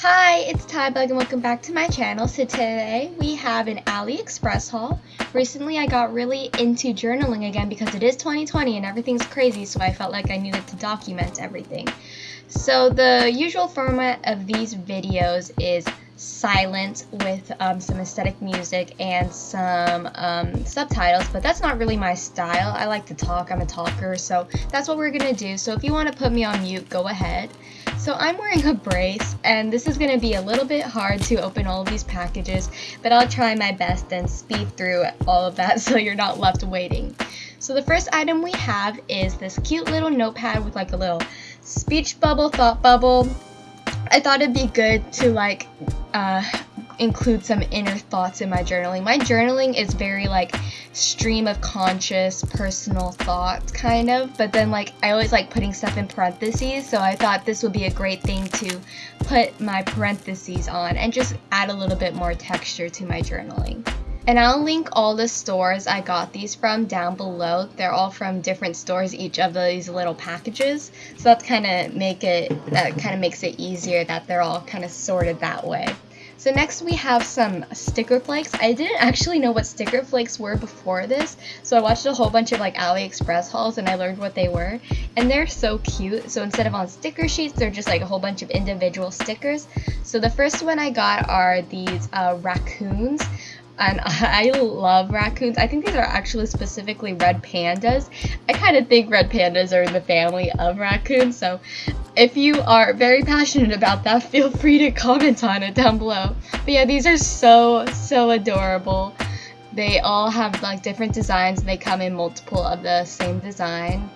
Hi, it's Tybug and welcome back to my channel. So today we have an AliExpress haul. Recently I got really into journaling again because it is 2020 and everything's crazy so I felt like I needed to document everything. So the usual format of these videos is silent with um, some aesthetic music and some um, subtitles, but that's not really my style. I like to talk, I'm a talker, so that's what we're gonna do. So if you want to put me on mute, go ahead. So I'm wearing a brace, and this is gonna be a little bit hard to open all of these packages, but I'll try my best and speed through all of that so you're not left waiting. So the first item we have is this cute little notepad with like a little speech bubble, thought bubble, I thought it'd be good to like uh, include some inner thoughts in my journaling. My journaling is very like stream of conscious personal thoughts kind of, but then like I always like putting stuff in parentheses, so I thought this would be a great thing to put my parentheses on and just add a little bit more texture to my journaling. And I'll link all the stores I got these from down below. They're all from different stores, each of these little packages. So that's kind of make it, that kind of makes it easier that they're all kind of sorted that way. So next we have some sticker flakes. I didn't actually know what sticker flakes were before this, so I watched a whole bunch of like AliExpress hauls and I learned what they were. And they're so cute. So instead of on sticker sheets, they're just like a whole bunch of individual stickers. So the first one I got are these uh, raccoons and I love raccoons. I think these are actually specifically red pandas. I kind of think red pandas are in the family of raccoons, so if you are very passionate about that, feel free to comment on it down below. But yeah, these are so, so adorable. They all have like different designs. And they come in multiple of the same design.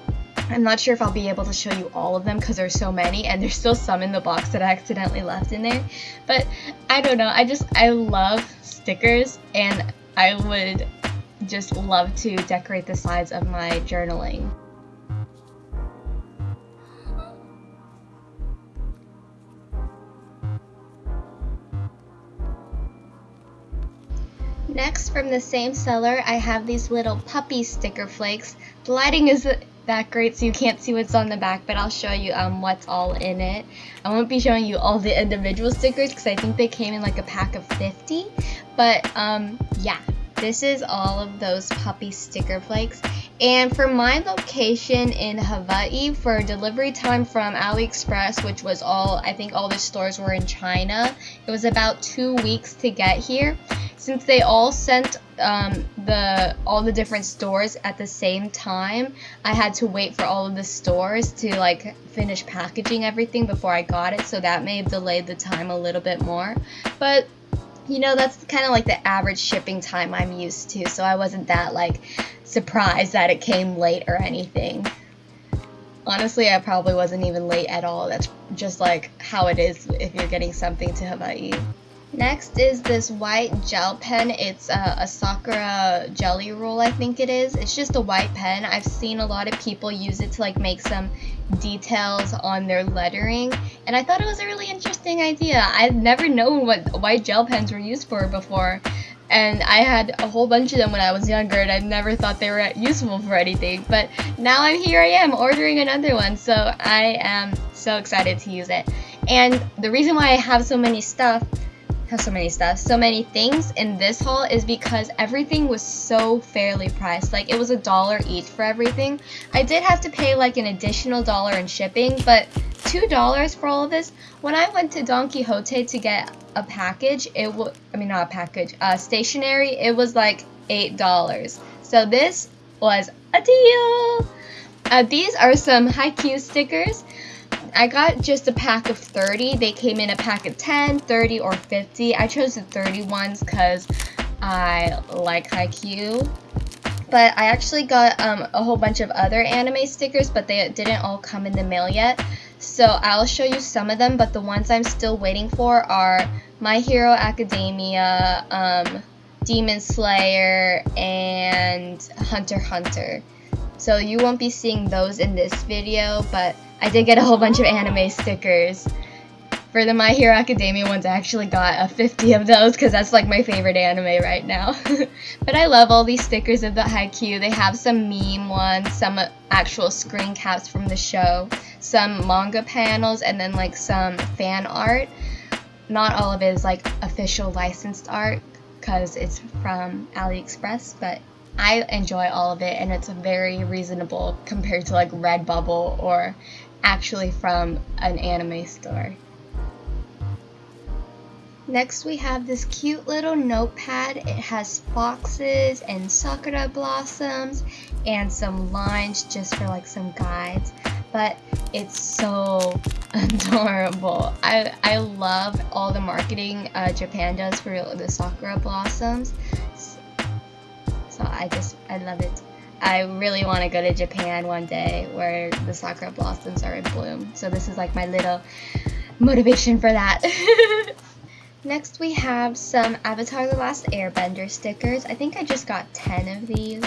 I'm not sure if I'll be able to show you all of them because there's so many and there's still some in the box that I accidentally left in there. But I don't know, I just, I love stickers and I would just love to decorate the sides of my journaling. Next, from the same seller, I have these little puppy sticker flakes. The lighting is that great so you can't see what's on the back, but I'll show you um, what's all in it. I won't be showing you all the individual stickers because I think they came in like a pack of 50. But um, yeah, this is all of those puppy sticker flakes. And for my location in Hawaii, for delivery time from AliExpress, which was all, I think all the stores were in China, it was about two weeks to get here since they all sent um, the all the different stores at the same time, I had to wait for all of the stores to like finish packaging everything before I got it, so that may have delayed the time a little bit more. But you know, that's kind of like the average shipping time I'm used to, so I wasn't that like surprised that it came late or anything. Honestly, I probably wasn't even late at all. That's just like how it is if you're getting something to Hawaii. Next is this white gel pen. It's a, a, Sakura Gelly Roll, I think it is. It's just a white pen. I've seen a lot of people use it to like make some details on their lettering, and I thought it was a really interesting idea. I've never known what white gel pens were used for before, and I had a whole bunch of them when I was younger, and I never thought they were useful for anything. But now I'm here. I am ordering another one, so I am so excited to use it. And the reason why I have so many stuff have so many stuff, so many things in this haul is because everything was so fairly priced. Like it was a dollar each for everything. I did have to pay like an additional dollar in shipping, but two dollars for all of this. When I went to Don Quijote to get a package, it was I mean not a package, uh, stationery. It was like eight dollars. So this was a deal. Uh, these are some Haikyuu stickers. I got just a pack of 30. They came in a pack of 10, 30, or 50. I chose the 30 ones because I like Haikyuu. But I actually got um, a whole bunch of other anime stickers, but they didn't all come in the mail yet. So I'll show you some of them, but the ones I'm still waiting for are My Hero Academia, um, Demon Slayer, and Hunter Hunter. So you won't be seeing those in this video, but I did get a whole bunch of anime stickers. For the My Hero Academia ones, I actually got a 50 of those because that's like my favorite anime right now. but I love all these stickers of the Haikyuu. They have some meme ones, some uh, actual screen caps from the show, some manga panels, and then like some fan art. not all of it is like official licensed art because it's from AliExpress, but I enjoy all of it and it's very reasonable compared to like Redbubble or actually from an anime store. Next we have this cute little notepad. It has foxes and sakura blossoms and some lines just for like some guides. But it's so adorable. I, I love all the marketing uh, Japan does for the sakura blossoms. So I just, I love it. I really want to go to Japan one day where the sakura blossoms are in bloom. So this is like my little motivation for that. Next we have some Avatar The Last Airbender stickers. I think I just got 10 of these.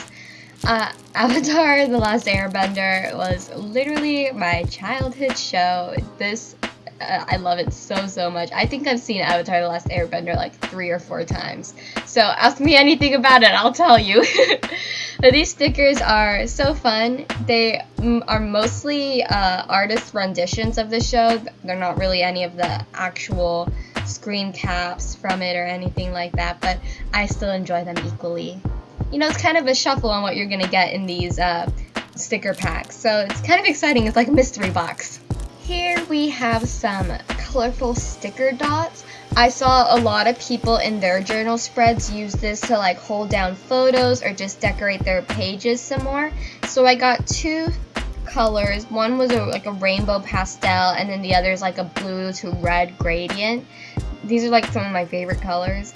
Uh, Avatar The Last Airbender was literally my childhood show. This, I love it so, so much. I think I've seen Avatar The Last Airbender like three or four times. So ask me anything about it, I'll tell you. these stickers are so fun. They are mostly uh, artist renditions of the show. They're not really any of the actual screen caps from it or anything like that, but I still enjoy them equally. You know, it's kind of a shuffle on what you're to get in these uh, sticker packs, so it's kind of exciting. It's like a mystery box. Here we have some colorful sticker dots. I saw a lot of people in their journal spreads use this to like hold down photos or just decorate their pages some more. So I got two colors. One was a, like a rainbow pastel, and then the other is like a blue to red gradient. These are like some of my favorite colors.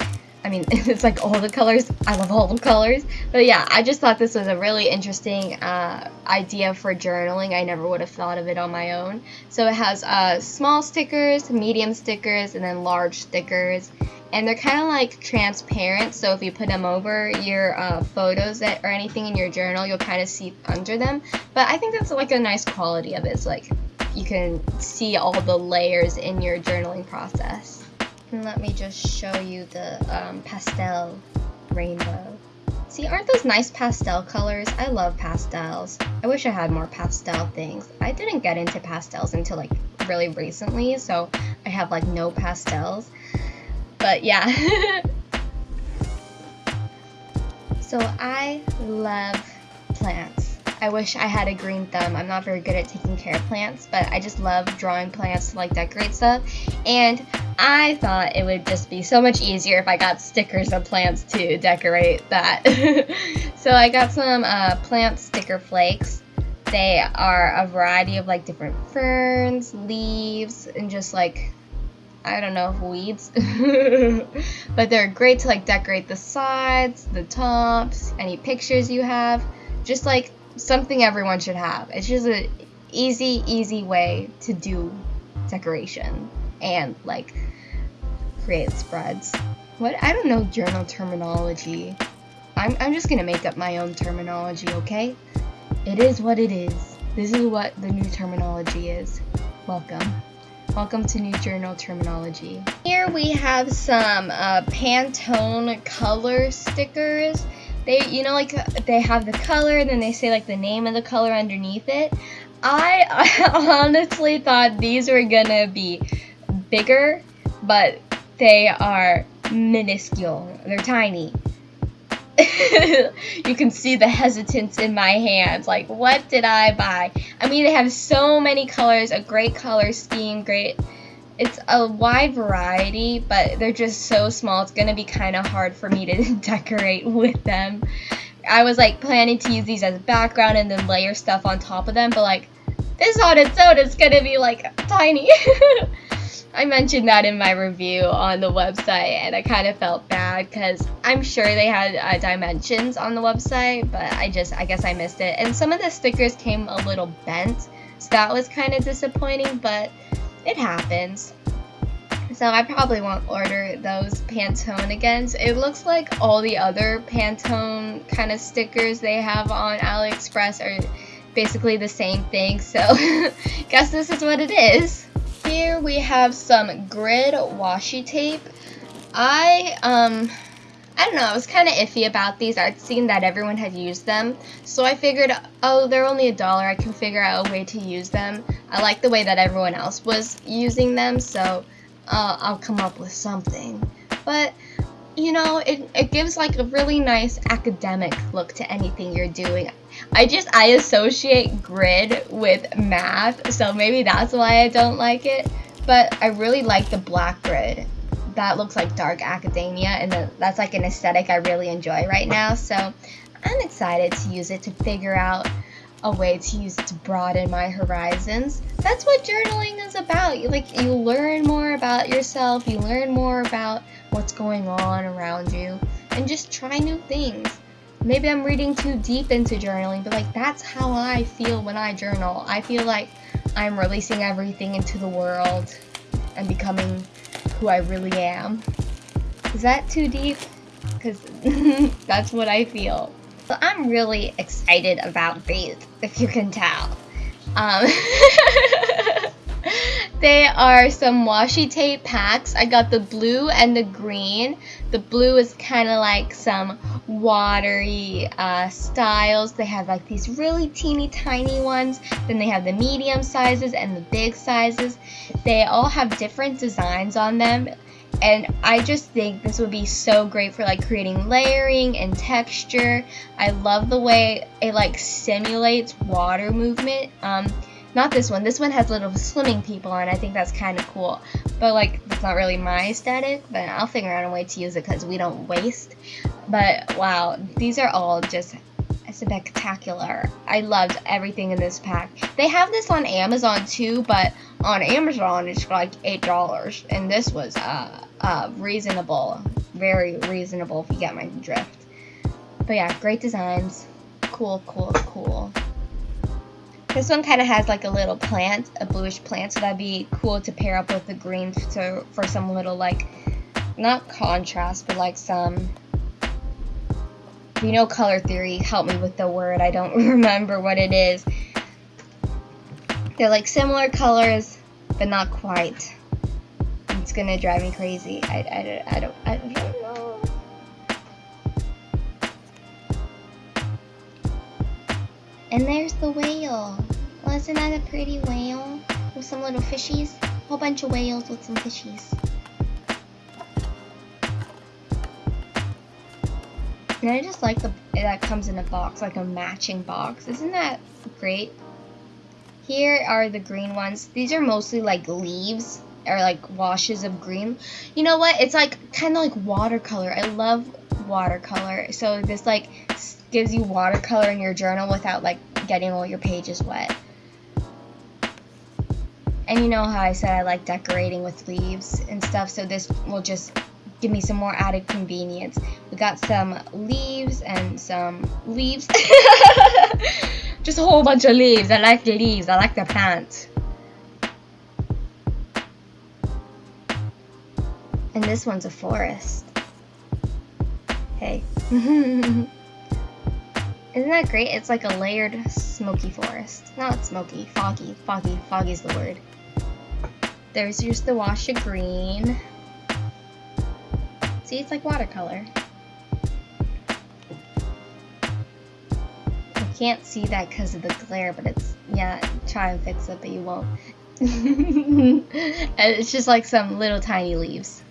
I mean, it's like all the colors. I love all the colors. But yeah, I just thought this was a really interesting uh, idea for journaling. I never would have thought of it on my own. So it has uh, small stickers, medium stickers, and then large stickers and they're kind of like transparent so if you put them over your uh, photos that, or anything in your journal you'll kind of see under them but I think that's like a nice quality of it it's like you can see all the layers in your journaling process and let me just show you the um, pastel rainbow see aren't those nice pastel colors I love pastels I wish I had more pastel things I didn't get into pastels until like really recently so I have like no pastels but yeah. so I love plants. I wish I had a green thumb. I'm not very good at taking care of plants, but I just love drawing plants to like decorate stuff. And I thought it would just be so much easier if I got stickers of plants to decorate that. so I got some uh, plant sticker flakes. They are a variety of like different ferns, leaves, and just like I don't know, weeds. but they're great to like decorate the sides, the tops, any pictures you have. Just like something everyone should have. It's just an easy, easy way to do decoration and like create spreads. What? I don't know journal terminology. I'm, I'm just gonna make up my own terminology, okay? It is what it is. This is what the new terminology is. Welcome. Welcome to New Journal Terminology. Here we have some uh, Pantone color stickers. They, you know, like they have the color, then they say like the name of the color underneath it. I, I honestly thought these were gonna be bigger, but they are minuscule. They're tiny. you can see the hesitance in my hands. Like, what did I buy? I mean, they have so many colors, a great color scheme, great. It's a wide variety, but they're just so small. It's gonna be kind of hard for me to decorate with them. I was like planning to use these as a background and then layer stuff on top of them, but like this on its own is gonna be like tiny. I mentioned that in my review on the website, and I kind of felt bad because I'm sure they had uh, dimensions on the website, but I just, I guess I missed it. And some of the stickers came a little bent, so that was kind of disappointing, but it happens. So I probably won't order those Pantone again. It looks like all the other Pantone kind of stickers they have on AliExpress are basically the same thing. So guess this is what it is. Here we have some grid washi tape. I, um, I don't know, I was kind of iffy about these. I'd seen that everyone had used them. So I figured, oh, they're only a dollar. I can figure out a way to use them. I like the way that everyone else was using them. So uh, I'll come up with something. But you know, it, it gives like a really nice academic look to anything you're doing. I just I associate grid with math, so maybe that's why I don't like it. But I really like the black grid. That looks like dark academia, and the, that's like an aesthetic I really enjoy right now. So I'm excited to use it to figure out a way to use it to broaden my horizons. That's what journaling is about. You, like you learn more about yourself, you learn more about what's going on around you, and just try new things. Maybe I'm reading too deep into journaling, but like that's how I feel when I journal. I feel like I'm releasing everything into the world and becoming who I really am. Is that too deep? Because that's what I feel. So I'm really excited about these, if you can tell. Um, they are some washi tape packs. I got the blue and the green. The blue is kind of like some watery uh, styles. They have like these really teeny tiny ones. Then they have the medium sizes and the big sizes. They all have different designs on them and I just think this would be so great for like creating layering and texture. I love the way it like simulates water movement. Um, not this one. This one has little swimming people on. I think that's kind of cool. But like, it's not really my aesthetic. But I'll figure out a way to use it because we don't waste. But wow, these are all just spectacular. I loved everything in this pack. They have this on Amazon too, but on Amazon it's like eight dollars, and this was uh, uh, reasonable, very reasonable if you get my drift. But yeah, great designs, cool, cool, cool. This one kind of has like a little plant, a bluish plant, so that'd be cool to pair up with the green to, for some little like, not contrast, but like some you know color theory, help me with the word. I don't remember what it is. They're like similar colors, but not quite. It's gonna drive me crazy. I, I, I, don't, I don't know. And there's the whale. Wasn't that a pretty whale? With some little fishies? A whole bunch of whales with some fishies. And I just like the that comes in a box, like a matching box. Isn't that great? Here are the green ones. These are mostly like leaves or like washes of green. You know what? It's like kind of like watercolor. I love watercolor. So this like gives you watercolor in your journal without like getting all your pages wet. And you know how I said I like decorating with leaves and stuff, so this will just give me some more added convenience. We got some leaves and some leaves. Just a whole bunch of leaves. I like the leaves. I like the plants. And this one's a forest. Hey. Isn't that great? It's like a layered smoky forest. Not smoky, foggy. Foggy. Foggy's the word. There's just the wash of green. See, it's like watercolor. You can't see that because of the glare, but it's, yeah, try and fix it, but you won't. and it's just like some little tiny leaves.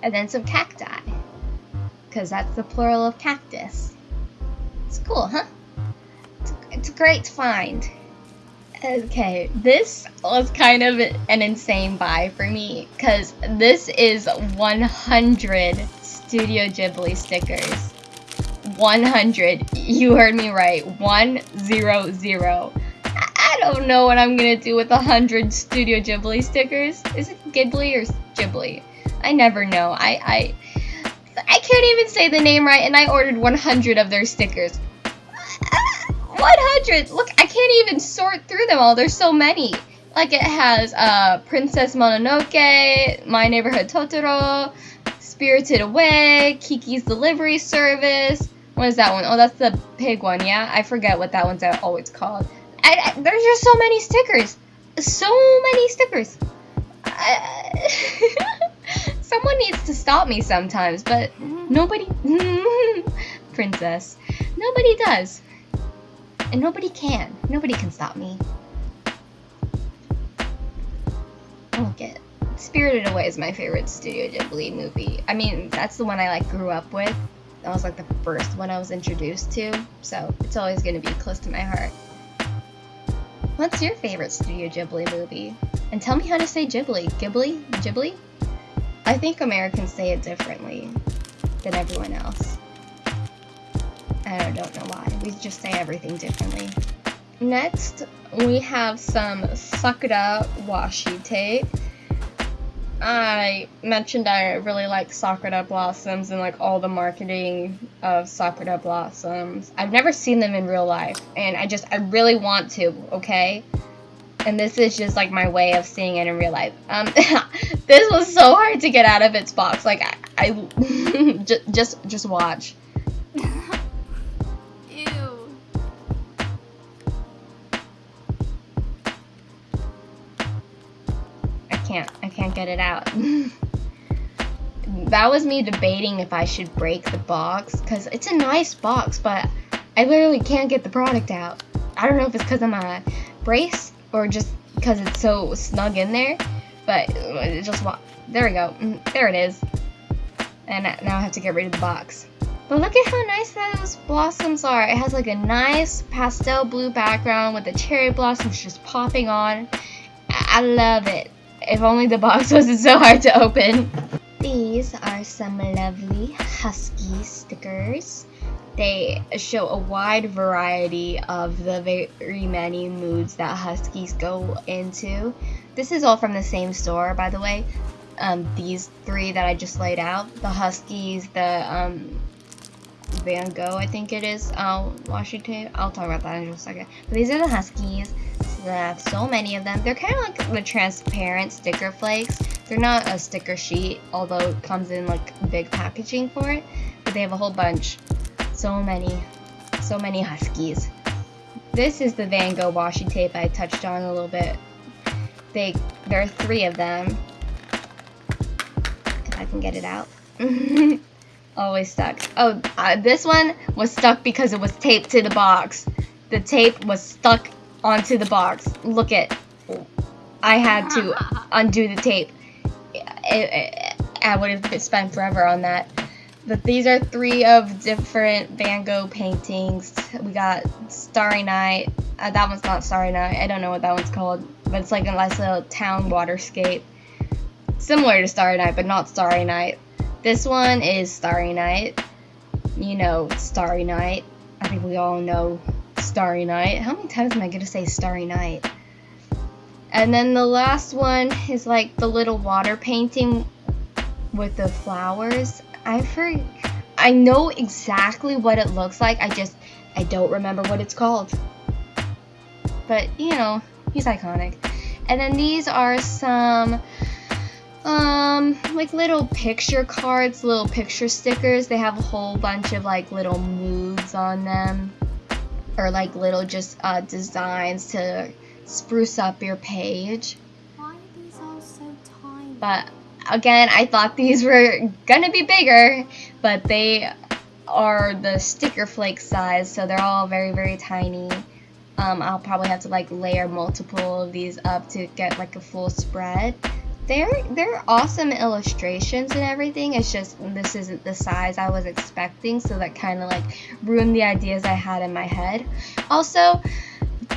And then some cacti. Because that's the plural of cactus. It's cool, huh? It's, it's a great find. Okay, this was kind of an insane buy for me because this is 100 Studio Ghibli stickers. 100. You heard me right. 100. I don't know what I'm gonna do with 100 Studio Ghibli stickers. Is it Ghibli or Ghibli? I never know. I, I, I can't even say the name right and I ordered 100 of their stickers. 100! Look, I can't even sort through them all. There's so many. Like, it has uh, Princess Mononoke, My Neighborhood Totoro, Spirited Away, Kiki's Delivery Service. What is that one? Oh, that's the pig one, yeah? I forget what that one's always called. I, I, there's just so many stickers. So many stickers. someone needs to stop me sometimes, but nobody... Princess. Nobody does. And nobody can. Nobody can stop me. Look it. Spirited Away is my favorite Studio Ghibli movie. I mean, that's the one I like grew up with. That was like the first one I was introduced to, so it's always going to be close to my heart. What's your favorite Studio Ghibli movie? And tell me how to say Ghibli. Ghibli? Ghibli? I think Americans say it differently than everyone else. I don't know why. We just say everything differently. Next, we have some Sakura washi tape. I mentioned I really like Sakura Blossoms and like all the marketing of Sakura Blossoms. I've never seen them in real life and I just I really want to, okay? And this is just like my way of seeing it in real life. Um this was so hard to get out of its box. Like I, I just just just watch. Can't get it out. that was me debating if I should break the box because it's a nice box, but I literally can't get the product out. I don't know if it's because I'm a brace or just because it's so snug in there, but it just there we go. Mm, there it is. And now I have to get rid of the box. But look at how nice those blossoms are. It has like a nice pastel blue background with the cherry blossoms just popping on. I love it. If only the box wasn't so hard to open. These are some lovely Husky stickers. They show a wide variety of the very many moods that Huskies go into. This is all from the same store, by the way. Um, these three that I just laid out. The Huskies, the um, Van Gogh, I think it is, uh, washi tape. I'll talk about that in just a second. But these are the Huskies. I have so many of them. They're kind of like the transparent sticker flakes. They're not a sticker sheet, although it comes in like big packaging for it. But they have a whole bunch. So many. So many Huskies. This is the Van Gogh washi tape I touched on a little bit. They, there are three of them. If I can get it out. always stuck. Oh, uh, this one was stuck because it was taped to the box. The tape was stuck onto the box. Look at, I had to undo the tape. It, it, I would have spent forever on that. But these are three of different Van Gogh paintings. We got Starry Night. Uh, that one's not Starry Night. I don't know what that one's called. But it's like a nice little town waterscape. Similar to Starry Night, but not Starry Night. This one is Starry Night. You know, Starry Night. I think we all know Starry Night. How many times am I going to say Starry Night? And then the last one is like the little water painting with the flowers. I for I know exactly what it looks like. I just I don't remember what it's called. But, you know, he's iconic. And then these are some um like little picture cards little picture stickers they have a whole bunch of like little moods on them or like little just uh, designs to spruce up your page. Why are these all so tiny? But again i thought these were gonna be bigger but they are the sticker flake size so they're all very very tiny. Um, I'll probably have to like layer multiple of these up to get like a full spread they're they're awesome illustrations and everything. It's just this isn't the size I was expecting, so that kind of like ruined the ideas I had in my head. Also,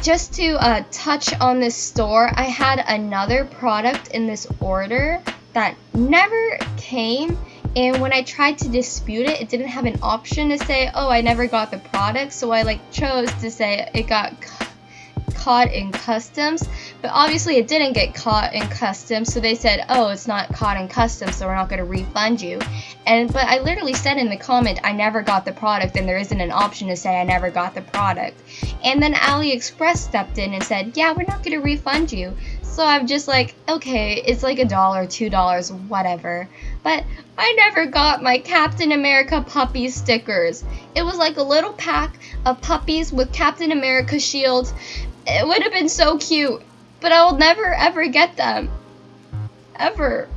just to uh, touch on this store, I had another product in this order that never came. And when I tried to dispute it, it didn't have an option to say, oh, I never got the product. So I like chose to say it got caught in customs, but obviously it didn't get caught in customs, so they said, oh, it's not caught in customs, so we're not going to refund you. And But I literally said in the comment, I never got the product, and there isn't an option to say I never got the product. And then AliExpress stepped in and said, yeah, we're not going to refund you. So I'm just like, okay, it's like a dollar, two dollars, whatever. But I never got my Captain America puppy stickers. It was like a little pack of puppies with Captain America shields it would have been so cute, but I will never ever get them. Ever.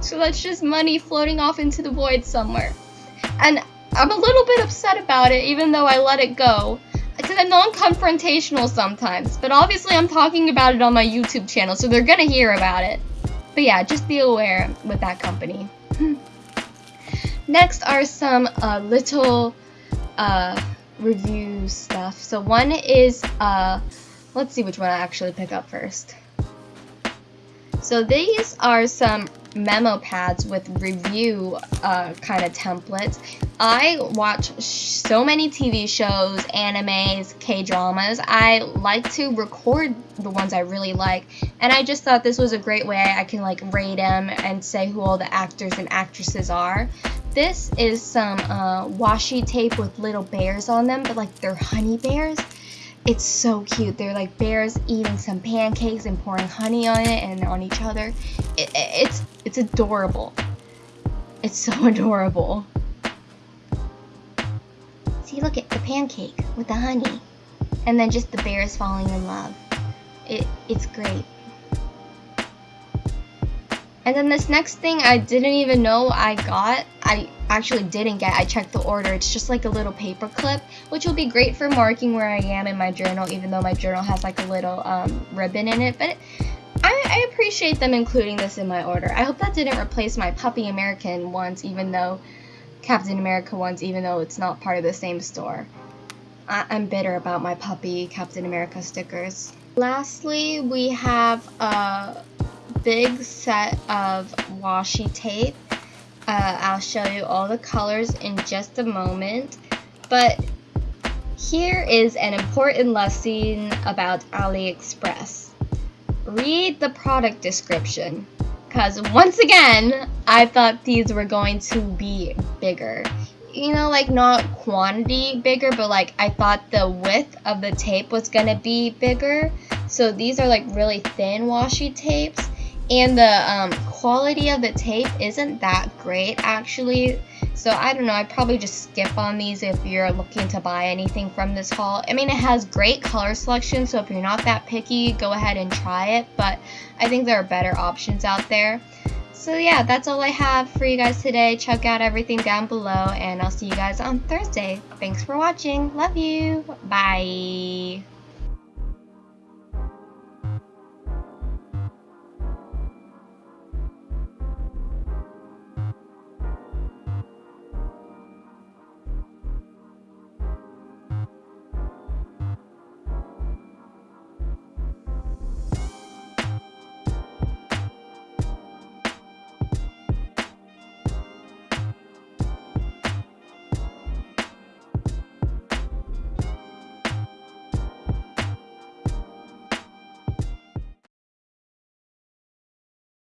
So that's just money floating off into the void somewhere. And I'm a little bit upset about it, even though I let it go. Because I'm non-confrontational sometimes. But obviously I'm talking about it on my YouTube channel, so they're gonna hear about it. but yeah, just be aware with that company. Next are some uh, little uh, review stuff. So one is, uh, let's see which one I actually pick up first. So these are some memo pads with review uh, kind of templates. I watch so many TV shows, animes, K-dramas. I like to record the ones I really like, and I just thought this was a great way I can like rate them and say who all the actors and actresses are. This is some uh, washi tape with little bears on them, but like they're honey bears. It's so cute. They're like bears eating some pancakes and pouring honey on it and on each other. It, it's it's adorable. It's so adorable. See, look at the pancake with the honey, and then just the bears falling in love. It it's great. And then this next thing I didn't even know I got, I actually didn't get, I checked the order. It's just like a little paper clip, which will be great for marking where I am in my journal, even though my journal has like a little um, ribbon in it. But I, I appreciate them including this in my order. I hope that didn't replace my Puppy American ones, even though Captain America ones, even though it's not part of the same store. I, I'm bitter about my Puppy Captain America stickers. Lastly, we have a big set of washi tape. Uh, I'll show you all the colors in just a moment. But here is an important lesson about AliExpress. Read the product description. Because once again, I thought these were going to be bigger. You know, like not quantity bigger, but like I thought the width of the tape was going to be bigger. So these are like really thin washi tapes and the um, quality of the tape isn't that great actually. So I don't know I'd probably just skip on these if you're looking to buy anything from this haul. I mean it has great color selection so if you're not that picky go ahead and try it. But I think there are better options out there. So yeah that's all I have for you guys today. Check out everything down below and I'll see you guys on Thursday. Thanks for watching. Love you. Bye